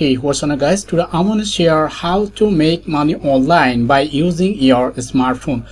Hey what's on guys today I'm gonna share how to make money online by using your smartphone.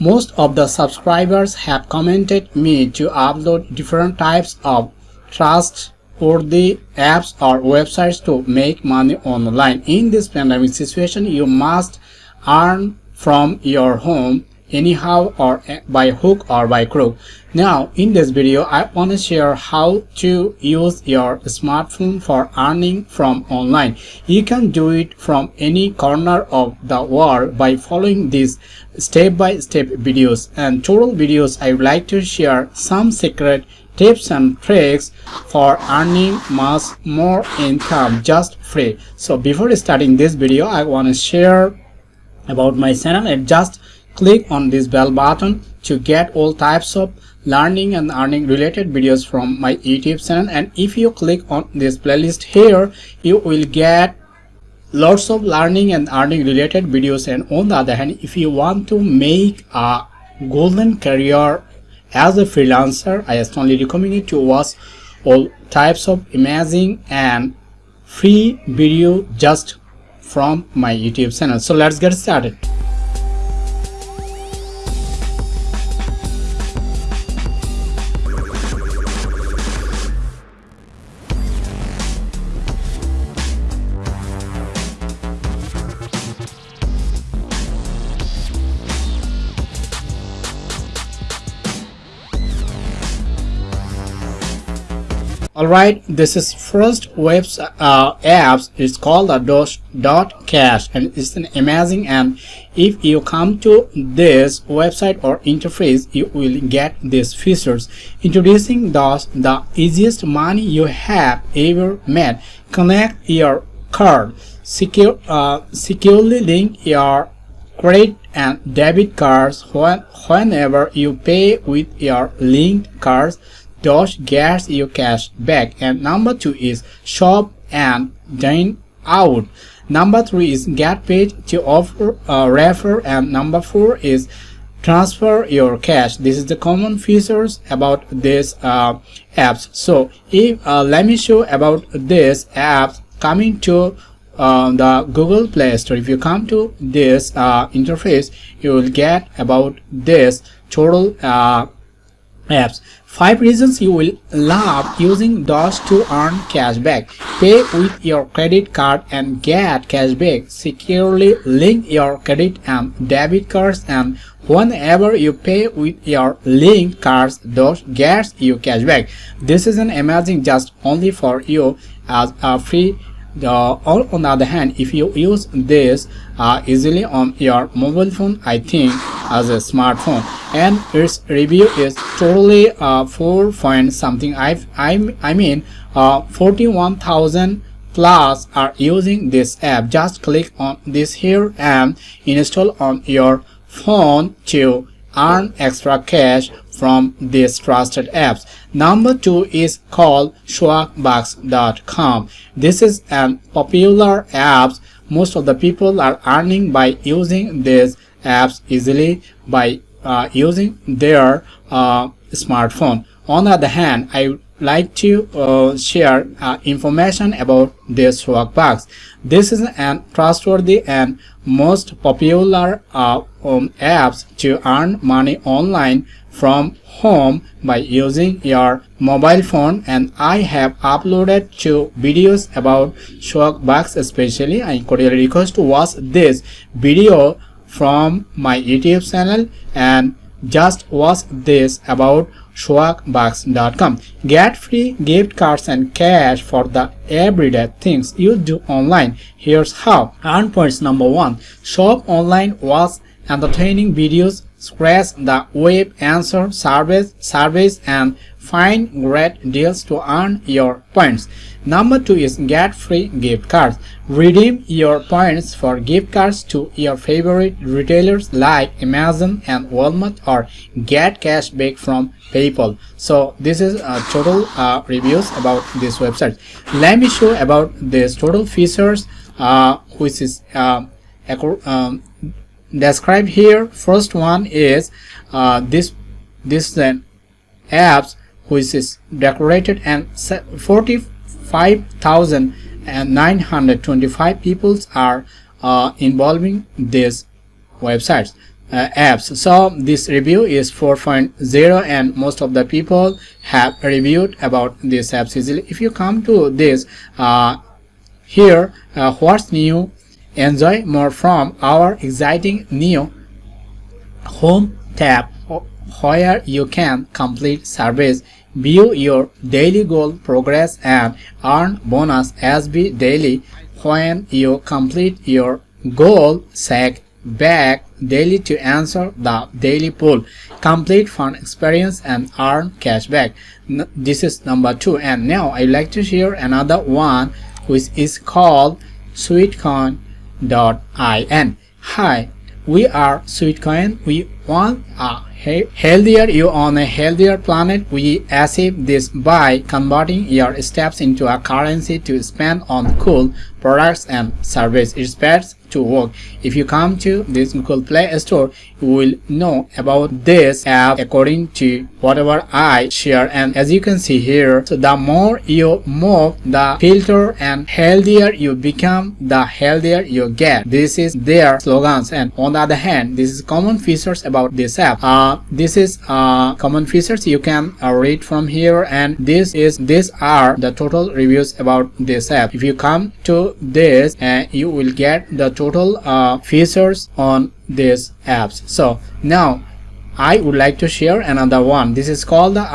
Most of the subscribers have commented me to upload different types of trust or the apps or websites to make money online. In this pandemic situation you must earn from your home anyhow or by hook or by crook. Now in this video i want to share how to use your smartphone for earning from online. You can do it from any corner of the world by following these step-by-step -step videos. And total videos i would like to share some secret tips and tricks for earning much more income just free. So before starting this video i want to share about my channel. And just Click on this bell button to get all types of learning and earning related videos from my YouTube channel. And if you click on this playlist here you will get lots of learning and earning related videos. And on the other hand if you want to make a golden career as a freelancer I strongly recommend you to watch all types of amazing and free video just from my YouTube channel. So let's get started Alright, this is first web uh, apps. It's called a dot, dot cash and it's an amazing and if you come to this website or interface you will get these features. Introducing thus the easiest money you have ever made connect your card. Secure uh, securely link your credit and debit cards when, whenever you pay with your linked cards Dosh gets your cash back. And number two is shop and dine out. Number three is get paid to offer uh, refer. And number four is transfer your cash. This is the common features about this uh, apps. So if uh, let me show about this apps coming to uh, the Google Play Store. If you come to this uh, interface you will get about this total uh, apps. 5 reasons you will love using Dosh to earn cashback. Pay with your credit card and get cashback. Securely link your credit and debit cards and whenever you pay with your linked cards, Dosh gets you cashback. This is an amazing just only for you as a free the, or on the other hand if you use this uh, easily on your mobile phone i think as a smartphone. And its review is totally uh, 4 point something. I i i mean uh, 41000 plus are using this app. Just click on this here and install on your phone to earn extra cash from these trusted apps. Number two is called swagbucks.com. This is an popular app. Most of the people are earning by using these apps easily by uh, using their uh, smartphone. On the other hand, I like to uh, share uh, information about this Swagbucks. This is an trustworthy and most popular uh, um, apps to earn money online from home by using your mobile phone and I have uploaded two videos about Swagbucks especially I cordially request to watch this video from my YouTube channel and just watch this about swagbucks.com. Get free gift cards and cash for the everyday things you do online. Here's how. Earn points number one. Shop online watch entertaining videos, scratch the web answer service, service and find great deals to earn your points. Number two is get free gift cards. Redeem your points for gift cards to your favorite retailers like Amazon and Walmart or get cash back from PayPal. So this is uh, total uh, reviews about this website. Let me show about this total features uh, which is uh, um, described here. First one is uh, this this then apps which is decorated and 40 5000 and 925 people are uh, involving these websites uh, apps. So this review is 4.0 and most of the people have reviewed about these apps easily if you come to this uh, here uh, what's new? Enjoy more from our exciting new home tab where you can complete surveys view your daily goal progress and earn bonus SB daily when you complete your goal check back daily to answer the daily poll complete fun experience and earn cash cashback this is number two. And now i like to share another one which is called sweatcoin.in hi we are sweatcoin. We want a healthier you on a healthier planet we achieve this by converting your steps into a currency to spend on cool products and services it's best to work. If you come to this google play store you will know about this app according to whatever i share. And as you can see here so the more you move the filter and healthier you become the healthier you get. This is their slogans. And on the other hand this is common features about this app. Uh, this is common features. You can uh, read from here and this is these are the total reviews about this app. If you come to this uh, you will get the total uh, features on these apps. So now I would like to share another one. This is called the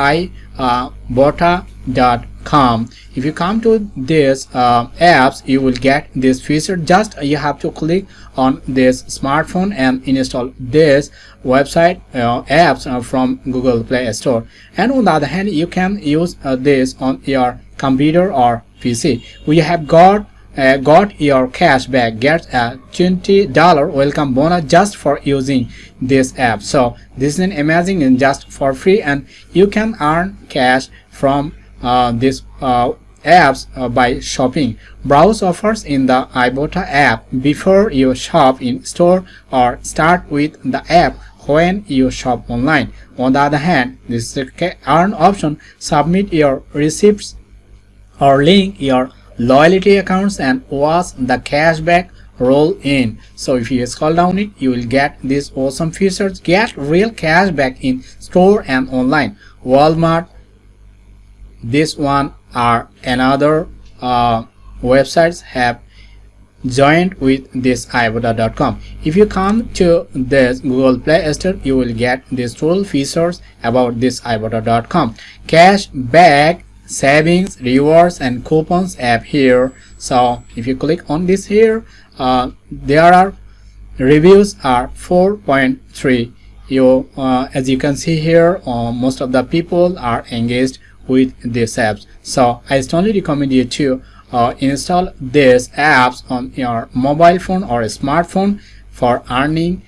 ibotta.com uh, if you come to this uh, apps you will get this feature. Just you have to click on this smartphone and install this website uh, apps uh, from Google Play Store. And on the other hand you can use uh, this on your computer or PC we have got uh, got your cash back get a $20 welcome bonus just for using this app. So this is an amazing and just for free and you can earn cash from uh, this uh, apps uh, by shopping. Browse offers in the ibotta app before you shop in store or start with the app when you shop online. On the other hand this is the earn option. Submit your receipts or link your loyalty accounts and watch the cashback roll in. So if you scroll down it you will get these awesome features. Get real cashback in store and online. Walmart this one or another uh, websites have joined with this ibotta.com if you come to this google play store you will get these total features about this ibotta.com cashback savings rewards and coupons app here. So if you click on this here uh, there are reviews are 4.3 you uh, as you can see here uh, most of the people are engaged with these apps. So i strongly recommend you to uh, install these apps on your mobile phone or smartphone for earning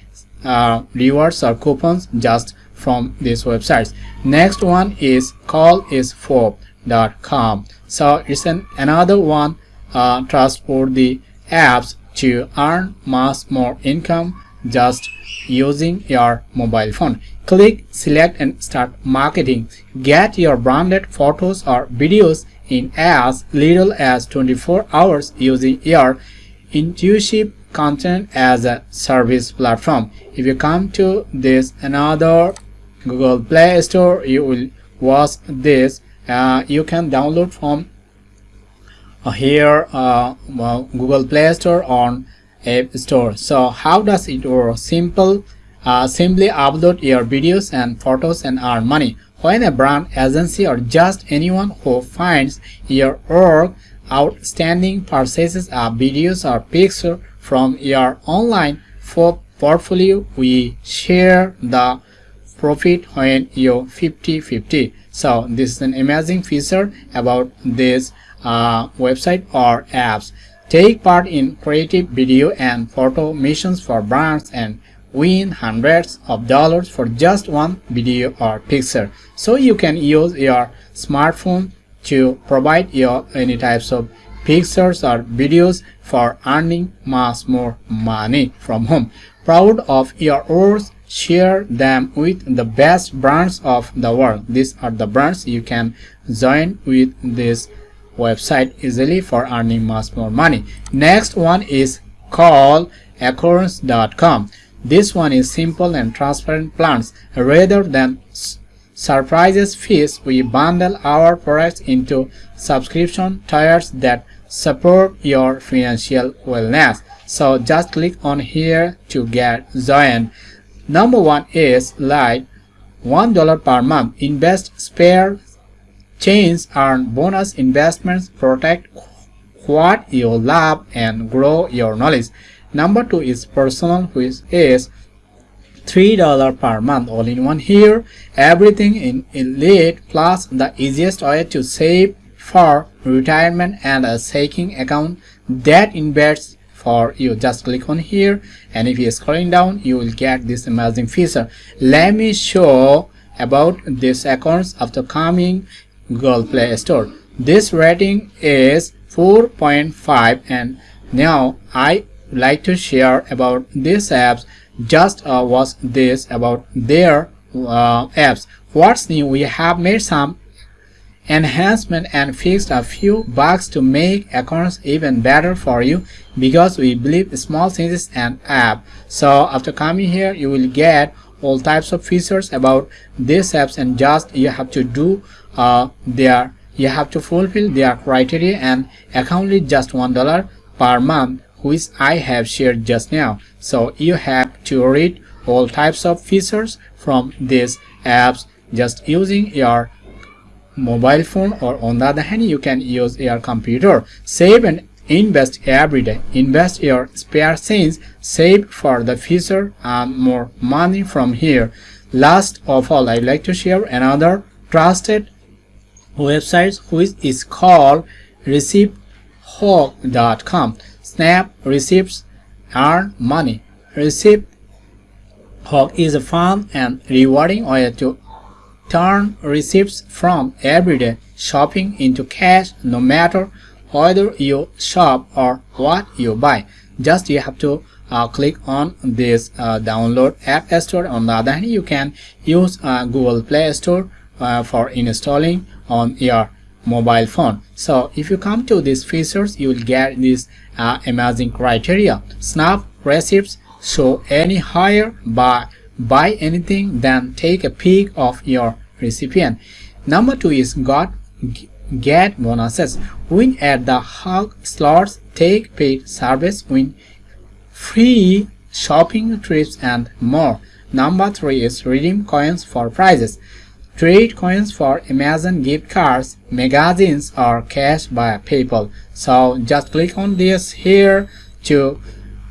uh, rewards or coupons just from these websites. Next one is call is com. So it's an another one uh, trustworthy apps to earn much more income just using your mobile phone. Click select and start marketing. Get your branded photos or videos in as little as 24 hours using your intuitive content as a service platform. If you come to this another google play store you will watch this. Uh, you can download from uh, here uh, well, Google Play Store on App Store. So how does it work? Simple, uh, simply upload your videos and photos and earn money. When a brand agency or just anyone who finds your work outstanding purchases a videos or picture from your online portfolio, we share the profit when you 50-50 so this is an amazing feature about this uh, website or apps take part in creative video and photo missions for brands and win hundreds of dollars for just one video or picture. So you can use your smartphone to provide your any types of pictures or videos for earning much more money from home. Proud of your work share them with the best brands of the world. These are the brands you can join with this website easily for earning much more money. Next one is called this one is simple and transparent plans. Rather than surprises fees we bundle our products into subscription tiers that support your financial wellness. So just click on here to get joined. Number one is like one dollar per month. Invest spare change earn bonus investments protect what you love and grow your knowledge. Number two is personal which is $3 per month all in one here everything in elite plus the easiest way to save for retirement and a saving account. That invests for you. Just click on here and if you're scrolling down you will get this amazing feature. Let me show about this accounts after coming google play store. This rating is 4.5 and now i like to share about these apps. Just uh, was this about their uh, apps. What's new? We have made some enhancement and fixed a few bugs to make Acorns even better for you because we believe small changes and app. So after coming here you will get all types of features about these apps and just you have to do uh, their you have to fulfill their criteria and account is just one dollar per month which I have shared just now. So you have to read all types of features from these apps just using your mobile phone or on the other hand you can use your computer. Save and invest every day. Invest your spare cents, save for the future and more money from here. Last of all, I'd like to share another trusted website which is called ReceiptHawk.com. Snap receipts earn money. Receipt Hawk is a fun and rewarding way to turn receipts from everyday shopping into cash no matter whether you shop or what you buy. Just you have to uh, click on this uh, download app store. On the other hand, you can use uh, Google Play Store uh, for installing on your mobile phone so if you come to these features you will get this uh, amazing criteria snap receipts so any higher by buy anything then take a peek of your recipient number two is got get bonuses win at the Hawk slots take paid service win free shopping trips and more number three is redeem coins for prizes Trade coins for Amazon gift cards, magazines or cash by PayPal. So just click on this here to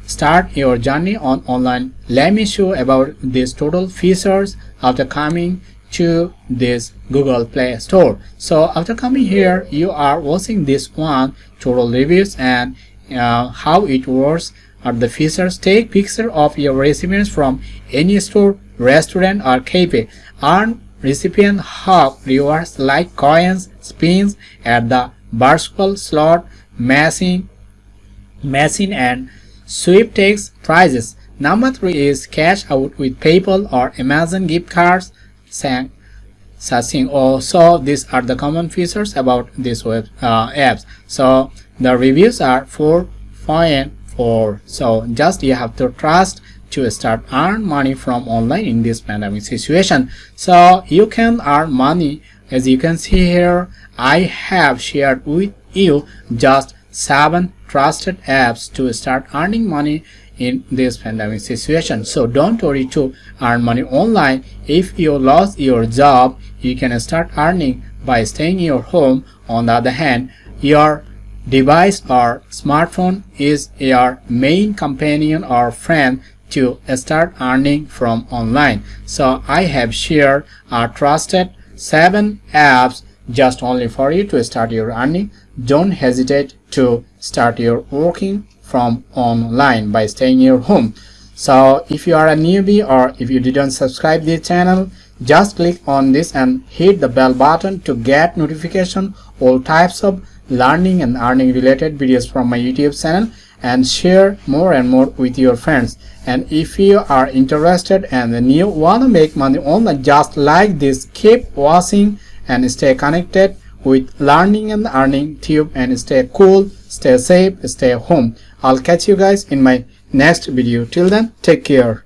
start your journey on online. Let me show about these total features after coming to this Google Play Store. So after coming here, you are watching this one total reviews and uh, how it works are the features. Take picture of your recipients from any store, restaurant or cafe. Earn recipient hub rewards like coins, spins at the virtual slot machine, machine and sweepstakes prizes. Number three is cash out with PayPal or Amazon gift cards. Such also these are the common features about these web uh, apps. So the reviews are 4.4. So just you have to trust to start earn money from online in this pandemic situation so you can earn money as you can see here i have shared with you just seven trusted apps to start earning money in this pandemic situation so don't worry to earn money online if you lost your job you can start earning by staying in your home on the other hand your device or smartphone is your main companion or friend to start earning from online. So I have shared a trusted 7 apps just only for you to start your earning. Don't hesitate to start your working from online by staying in your home. So if you are a newbie or if you didn't subscribe this channel, just click on this and hit the bell button to get notification all types of learning and earning related videos from my YouTube channel and share more and more with your friends. And if you are interested and you want to make money online just like this. Keep watching and stay connected with learning and earning tube and stay cool stay safe stay home. I'll catch you guys in my next video. Till then take care